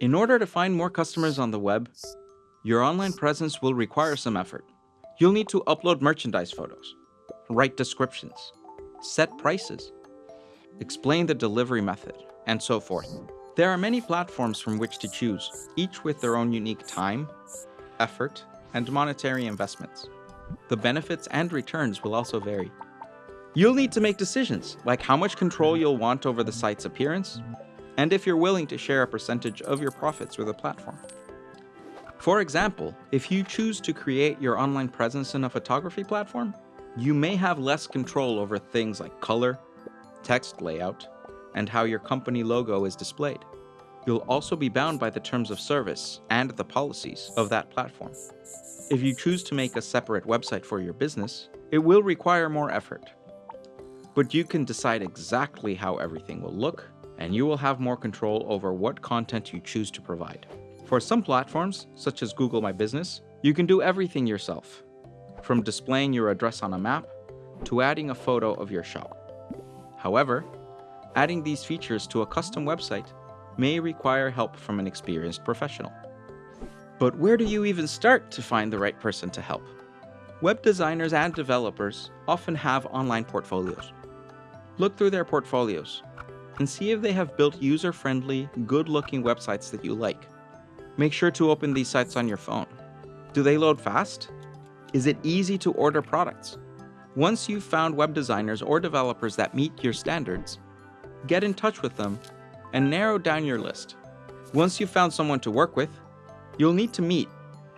In order to find more customers on the web, your online presence will require some effort. You'll need to upload merchandise photos, write descriptions, set prices, explain the delivery method, and so forth. There are many platforms from which to choose, each with their own unique time, effort, and monetary investments. The benefits and returns will also vary. You'll need to make decisions, like how much control you'll want over the site's appearance, and if you're willing to share a percentage of your profits with a platform. For example, if you choose to create your online presence in a photography platform, you may have less control over things like color, text layout, and how your company logo is displayed. You'll also be bound by the terms of service and the policies of that platform. If you choose to make a separate website for your business, it will require more effort. But you can decide exactly how everything will look, and you will have more control over what content you choose to provide. For some platforms, such as Google My Business, you can do everything yourself, from displaying your address on a map to adding a photo of your shop. However, adding these features to a custom website may require help from an experienced professional. But where do you even start to find the right person to help? Web designers and developers often have online portfolios. Look through their portfolios and see if they have built user-friendly, good-looking websites that you like. Make sure to open these sites on your phone. Do they load fast? Is it easy to order products? Once you've found web designers or developers that meet your standards, get in touch with them and narrow down your list. Once you've found someone to work with, you'll need to meet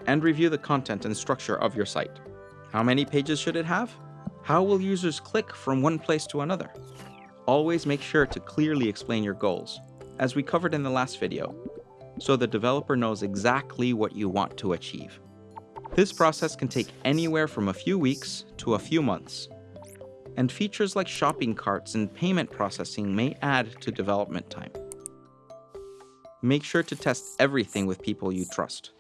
and review the content and structure of your site. How many pages should it have? How will users click from one place to another? Always make sure to clearly explain your goals, as we covered in the last video, so the developer knows exactly what you want to achieve. This process can take anywhere from a few weeks to a few months, and features like shopping carts and payment processing may add to development time. Make sure to test everything with people you trust.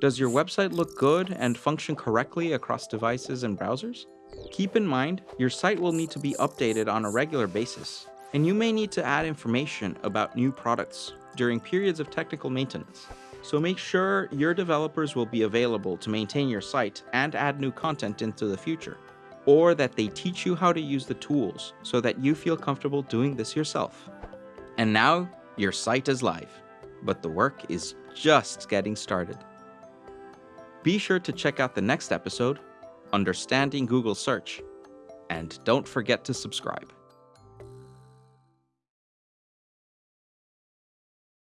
Does your website look good and function correctly across devices and browsers? Keep in mind, your site will need to be updated on a regular basis, and you may need to add information about new products during periods of technical maintenance. So make sure your developers will be available to maintain your site and add new content into the future, or that they teach you how to use the tools so that you feel comfortable doing this yourself. And now, your site is live, but the work is just getting started. Be sure to check out the next episode, Understanding Google Search, and don't forget to subscribe.